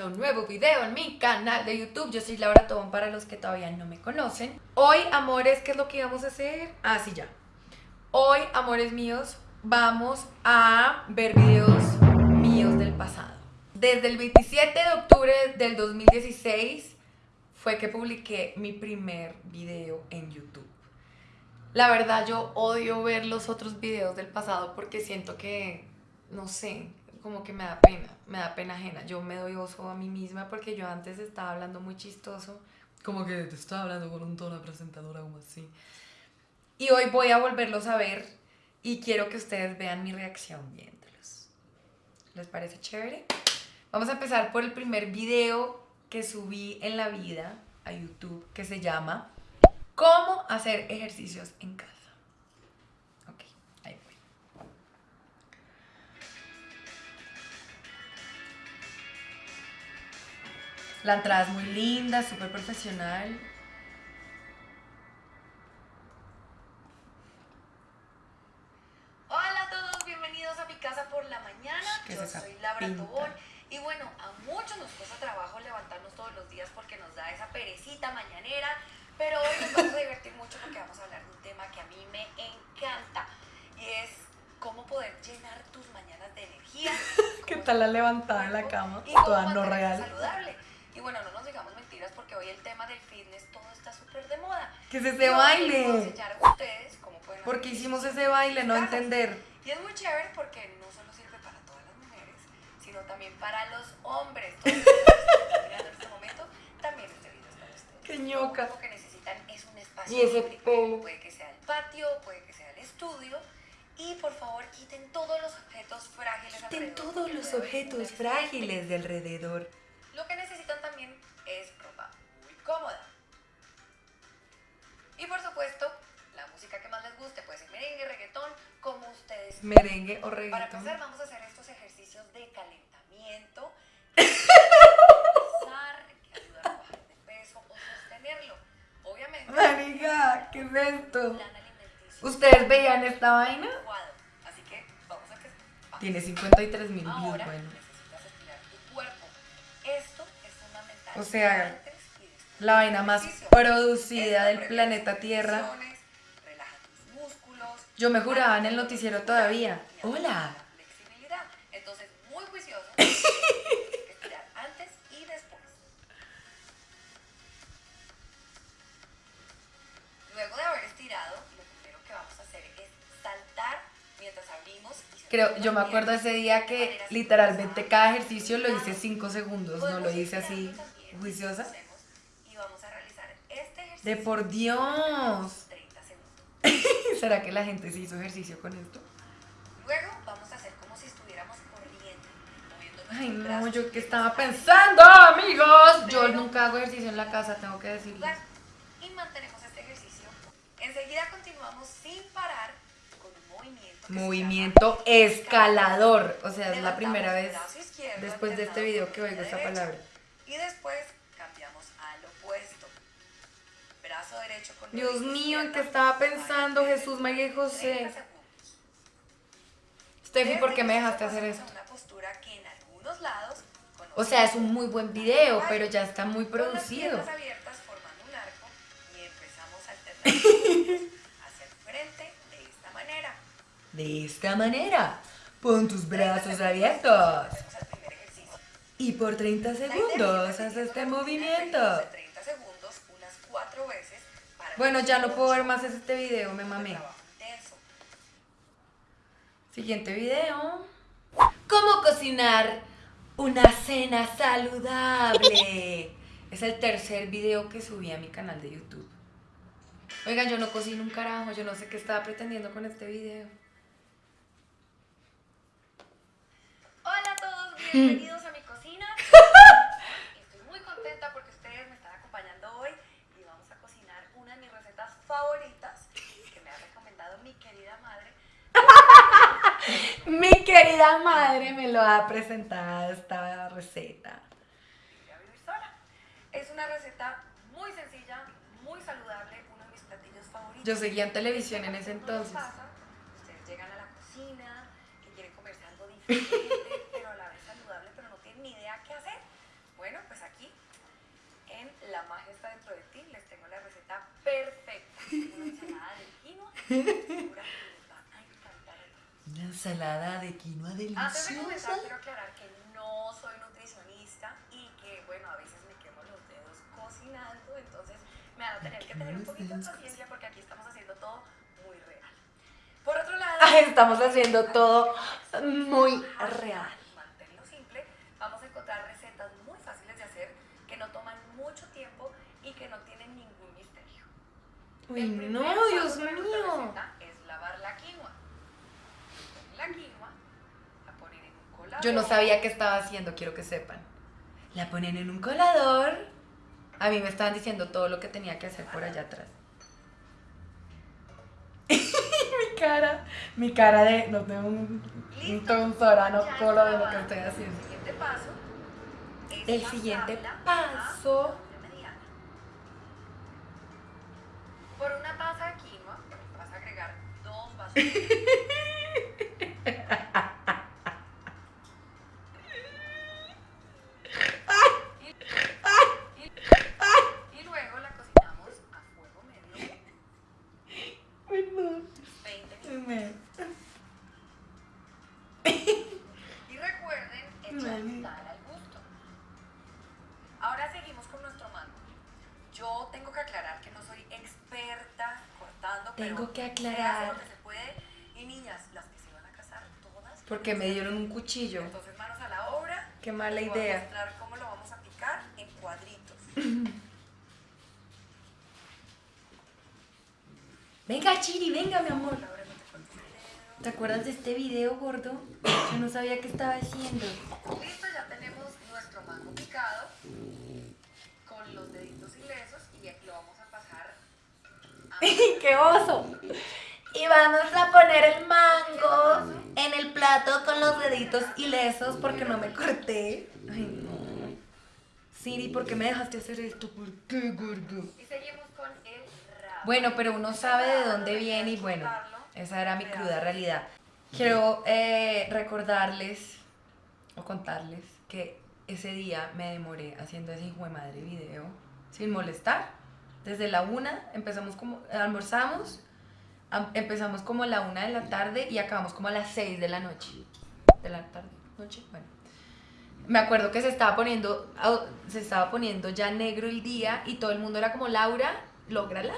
a un nuevo video en mi canal de YouTube. Yo soy Laura Tobón para los que todavía no me conocen. Hoy, amores, ¿qué es lo que íbamos a hacer? Ah, sí, ya. Hoy, amores míos, vamos a ver videos míos del pasado. Desde el 27 de octubre del 2016 fue que publiqué mi primer video en YouTube. La verdad, yo odio ver los otros videos del pasado porque siento que, no sé, como que me da pena, me da pena ajena. Yo me doy oso a mí misma porque yo antes estaba hablando muy chistoso, como que te estaba hablando con un tono de presentadora como así. Y hoy voy a volverlos a ver y quiero que ustedes vean mi reacción viéndolos. ¿Les parece chévere? Vamos a empezar por el primer video que subí en la vida a YouTube que se llama ¿Cómo hacer ejercicios en casa? La entrada es muy linda, súper profesional. Hola a todos, bienvenidos a mi casa por la mañana. ¿Qué es Yo soy Laura? Tobón. Y bueno, a muchos nos cuesta trabajo levantarnos todos los días porque nos da esa perecita mañanera. Pero hoy nos vamos a divertir mucho porque vamos a hablar de un tema que a mí me encanta. Y es cómo poder llenar tus mañanas de energía. ¿Qué tal la levantada en la cama? y Toda no real. saludable. Y bueno, no nos digamos mentiras porque hoy el tema del fitness todo está súper de moda. ¿Qué es Y ese voy a baile? enseñar a ustedes cómo pueden ¿Por qué hicimos ese baile? No casas. entender. Y es muy chévere porque no solo sirve para todas las mujeres, sino también para los hombres. Todos los que en este momento, también este video es para ustedes. Qué ñoca. Lo que necesitan es un espacio Y ese pelo. Puede que sea el patio, puede que sea el estudio. Y por favor, quiten todos los objetos frágiles Ten alrededor, todos los objetos frágiles de alrededor. Lo que necesitan también es ropa muy cómoda. Y por supuesto, la música que más les guste, puede ser merengue, reggaetón, como ustedes Merengue o para reggaetón. empezar, vamos a hacer estos ejercicios de calentamiento. que ayudan a bajar de peso o sostenerlo. Obviamente, Marica, ¿qué es esto? ¿Ustedes veían esta vaina? Así que vamos a que. Tiene 53 mil views, bueno. O sea, La vaina más producida del planeta Tierra. Yo me juraba en el noticiero todavía. Hola. Entonces, muy juicioso. estirar antes y después. Luego de haber estirado, lo primero que vamos a hacer es saltar mientras abrimos y Creo, yo me acuerdo ese día que literalmente cada ejercicio lo hice 5 segundos, no lo hice así juiciosa. hacemos, Y vamos a realizar este ejercicio. De por Dios. 30 segundos. ¿Será que la gente se hizo ejercicio con esto? Luego vamos a hacer como si estuviéramos corriendo, moviendo Ay, no, yo qué estaba pensando, amigos. Yo nunca hago ejercicio en la casa, tengo que y mantenemos este ejercicio. Enseguida continuamos sin parar con un movimiento. llama escalador. O sea, es la primera vez después de este video que oigo esta palabra. Brazo derecho con Dios mío, ¿en qué estaba pensando Jesús, María y 30 José? Steffi, ¿por qué me dejaste hacer esto? Una postura que en algunos lados O sea, es un muy buen video, pero ya está muy con las producido. abiertas formando un arco y empezamos a alternar hacia el frente de esta manera. De esta manera, pon tus 30 brazos abiertos. Y por 30 La idea es ir segundos haz este movimiento. de 30 segundos unas 4 veces Bueno, ya no puedo ver más este video, me mamé. Siguiente video. ¿Cómo cocinar una cena saludable? Es el tercer video que subí a mi canal de YouTube. Oigan, yo no cocino un carajo, yo no sé qué estaba pretendiendo con este video. Hola a todos, bienvenidos a mi cocina. Estoy muy contenta porque ustedes me están acompañando hoy y vamos a cocinar una de mis recetas favoritas que me ha recomendado mi querida madre. Mi querida madre me lo ha presentado esta receta. Voy a vivir sola. Es una receta muy sencilla, muy saludable, uno de mis platillos favoritos. Yo seguía en televisión en ese entonces. pasa, ustedes llegan a la cocina, que quieren comerse algo diferente, pero a la vez saludable, pero no tienen ni idea qué hacer. en La magia está dentro de ti, les tengo la receta. Una ensalada de quinoa, segura que les va a encantar a todos. Una ensalada de quinoa Antes de deliciosa. comenzar, quiero aclarar que no soy nutricionista y que, bueno, a veces me quemo los dedos cocinando, entonces me van a tener que tener un poquito de paciencia porque aquí estamos haciendo todo muy real. Por otro lado, Estamos haciendo todo muy real. Uy, El no, Dios mío. Es lavar la quinoa. Ponen La quinoa, la ponen en un colador. Yo no sabía qué estaba haciendo, quiero que sepan. La ponen en un colador. A mí me estaban diciendo todo lo que tenía que hacer por allá atrás. mi cara, mi cara de no tengo un, un tonsorano Ya por lo de lo que estoy haciendo. El siguiente paso Por una taza de quinoa vas a agregar dos vasos. de un cuchillo. Entonces, manos a la obra. Qué mala Les voy a idea. mostrar cómo lo vamos a picar en cuadritos. Venga, Chiri, venga, mi amor. ¿Te acuerdas de este video, gordo? Yo no sabía qué estaba haciendo. Listo, ya tenemos nuestro mango picado con los deditos ilesos y aquí lo vamos a pasar a ¡Qué oso! Y vamos a poner el mango deditos ilesos porque no me corté. Ay, no. Siri, ¿por qué me dejaste hacer esto? ¿Por qué, gordo? y seguimos con el rabo. Bueno, pero uno sabe de dónde viene y bueno, esa era mi cruda realidad. Quiero eh, recordarles o contarles que ese día me demoré haciendo ese hijo de madre video sin molestar. Desde la una empezamos como, almorzamos, am- empezamos como a la una de la tarde y acabamos como a las seis de la noche. De la tarde, noche, bueno. Me acuerdo que se estaba poniendo, se estaba poniendo ya negro el día y todo el mundo era como, Laura, lógrala.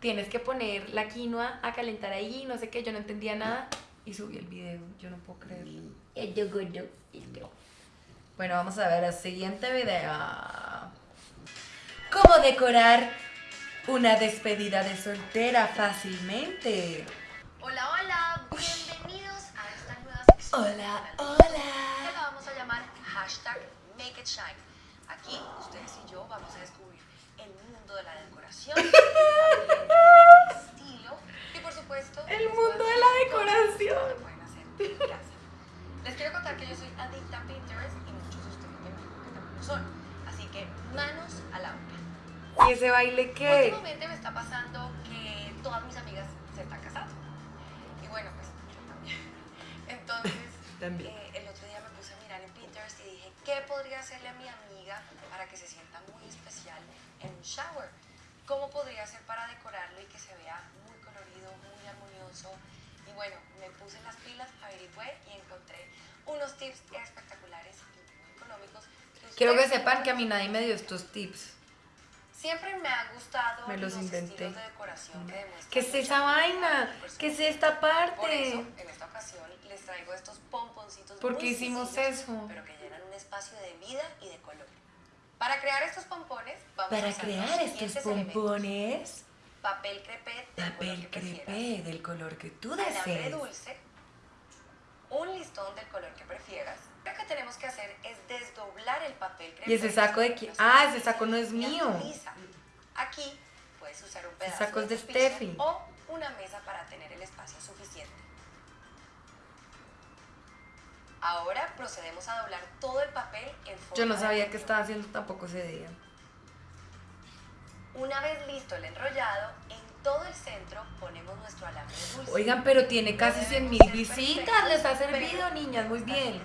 Tienes que poner la quinoa a calentar ahí, no sé qué, yo no entendía nada y subí el video, yo no puedo creerlo. Bueno, vamos a ver el siguiente video. ¿Cómo decorar una despedida de soltera fácilmente? Hola, hola, esta. Hola, hola. la vamos a llamar hashtag Make It Shine. Aquí ustedes y yo vamos a descubrir el mundo de la decoración, el estilo y por supuesto El a mundo de la decoración. que pueden hacer en casa. Les quiero contar que yo soy adicta a Pinterest y muchos de ustedes me imagino que también lo son. Así que manos a la obra. ¿Y ese baile qué? Últimamente me está pasando También. eh, el otro día me puse a mirar en Pinterest y dije, ¿qué podría hacerle a mi amiga para que se sienta muy especial en un shower? ¿Cómo podría hacer para decorarlo y que se vea muy colorido, muy armonioso? Y bueno, me puse las pilas, averigüé y encontré unos tips espectaculares y muy económicos. Quiero que sepan que a mí nadie me dio estos tips. Siempre me han gustado Me los inventé. estilos de decoración que demuestran ¿Qué es esa vaina? ¿Qué es esta parte? Por eso, en esta ocasión, les traigo estos pomponcitos ¿Por qué hicimos eso? Pero que llenan un espacio de vida y de color. Para crear estos pompones, vamos a Para usar crear los estos siguientes elementos. pompones, Papel crepé del color papel que prefieras, crepé del color que tú alambre desees. dulce, un listón del color que prefieras. Lo que tenemos que hacer es desdoblar el papel. ¿Y ese saco de quién? Ah, ese saco no es mío. Aquí puedes usar un pedazo saco es de Steffi. o una mesa para tener el espacio suficiente. Ahora procedemos a doblar todo el papel en forma Yo no de sabía anillo. estaba haciendo tampoco ese día. Una vez listo el enrollado, en todo el centro ponemos nuestro alambre dulce. Oigan, pero tiene casi No 100 debemos mil visitas. Les ha servido, niñas, muy bien.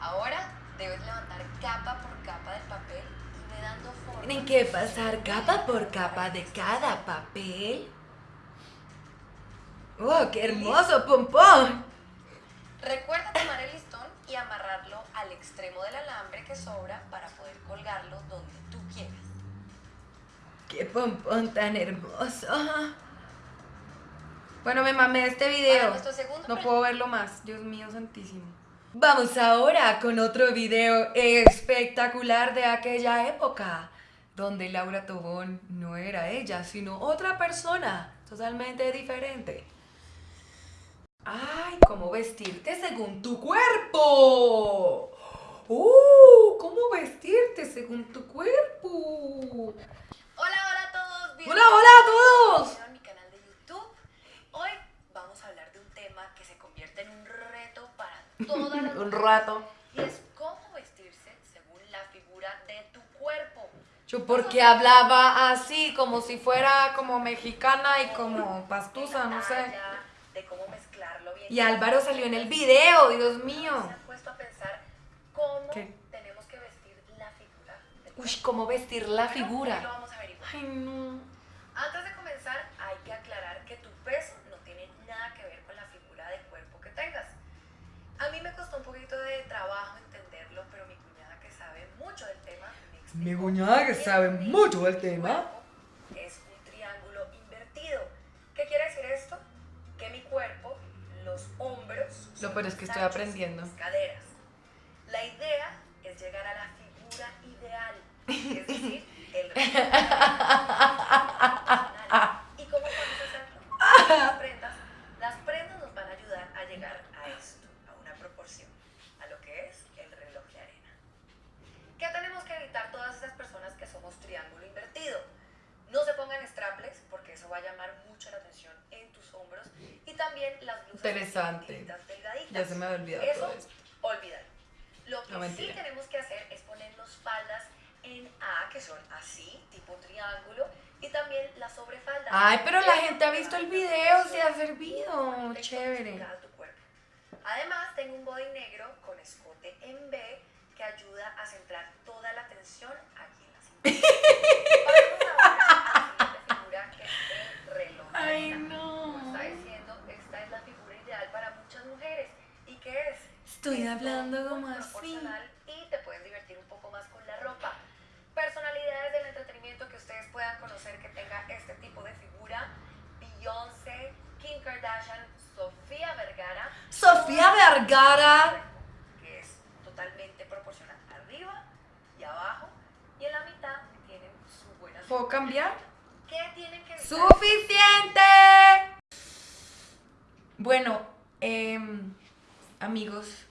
Ahora debes levantar capa por capa del papel y dando forma. Tienen que pasar capa por capa de cada papel. ¡Oh, qué hermoso pompón! Recuerda tomar el listón y amarrarlo al extremo del alambre que sobra para poder colgarlo donde. ¡Qué pompón tan hermoso! Bueno, me mamé este video. No puedo verlo más, Dios mío santísimo. Vamos ahora con otro video espectacular de aquella época, donde Laura Tobón no era ella, sino otra persona totalmente diferente. ¡Ay! ¿Cómo vestirte según tu cuerpo? ¡Uh! ¿Cómo vestirte según tu cuerpo? Rato. Y es cómo vestirse según la figura de tu cuerpo. Yo porque hablaba así, como si fuera como mexicana y como pastusa, no sé. De cómo mezclarlo bien. Y Álvaro salió en el video, Dios ¿Se mío. han puesto a pensar cómo ¿Qué? tenemos que vestir la figura del Uy, cómo vestir la figura. Ay, no. Mi cuñada que sabe mucho del tema. cuerpo Es un triángulo invertido. ¿Qué quiere decir esto? Que mi cuerpo, los hombros, Lo peor es que estoy aprendiendo. las caderas. La idea es llegar a la figura ideal, es decir, el ¿Y cómo podemos hacerlo? Las prendas, las prendas nos van a ayudar a llegar a esto, a una proporción, a lo que es el reloj de arena. ¿Qué tenemos que evitar todas esas personas que somos triángulo invertido? No se pongan strapless porque eso va a llamar mucho la atención en tus hombros y también las blusas Interesante. cortitas, delgaditas. Ya se me había olvidado Eso, todo olvídalo. Lo que No, sí tenemos que hacer es ponernos faldas en A, que son así, tipo triángulo, y también la sobrefalda. Ay, pero la gente ha visto el video, se ha servido. Chévere. Además, tengo un body negro con escote en B que ayuda a centrar toda la atención aquí en la cintura. Pasemos ahora a la siguiente figura que es el reloj. de Ay, no. está diciendo, esta es la figura ideal para muchas mujeres. ¿Y qué es? Estoy Es hablando como así. Y te puedes divertir un poco más con la ropa. Personalidades del entretenimiento que ustedes puedan conocer que tenga este tipo de figura. Beyoncé, Kim Kardashian, Sofía Vergara. Sofía Vergara. Que es totalmente proporcional arriba y abajo. Y en la mitad tienen su buena ¿Puedo cambiar? ¿Qué tienen que evitar? ¡Suficiente! Bueno, em, amigos,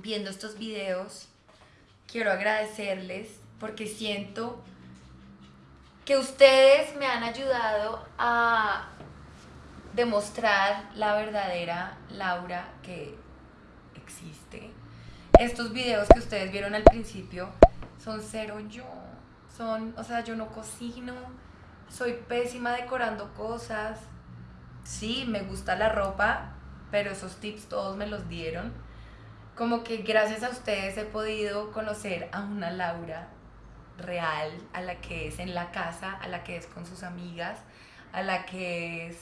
viendo estos videos, quiero agradecerles porque siento que ustedes me han ayudado a demostrar la verdadera Laura que existe. Estos videos que ustedes vieron al principio son cero yo. Son, o sea, yo no cocino, soy pésima decorando cosas. Sí, me gusta la ropa, pero esos tips todos me los dieron. Como que gracias a ustedes he podido conocer a una Laura real, a la que es en la casa, a la que es con sus amigas, a la que es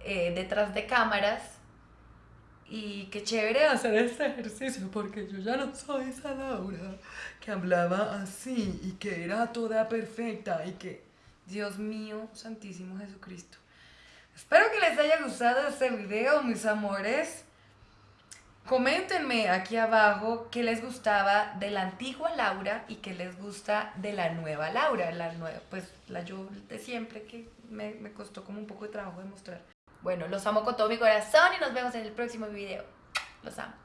eh, detrás de cámaras. Y qué chévere hacer este ejercicio porque yo ya no soy esa Laura que hablaba así y que era toda perfecta y que, Dios mío, Santísimo Jesucristo. Espero que les haya gustado este video, mis amores. Coméntenme aquí abajo qué les gustaba de la antigua Laura y qué les gusta de la nueva Laura. La nueva, pues la yo de siempre que me, me costó como un poco de trabajo demostrar. Bueno, los amo con todo mi corazón y nos vemos en el próximo video. Los amo.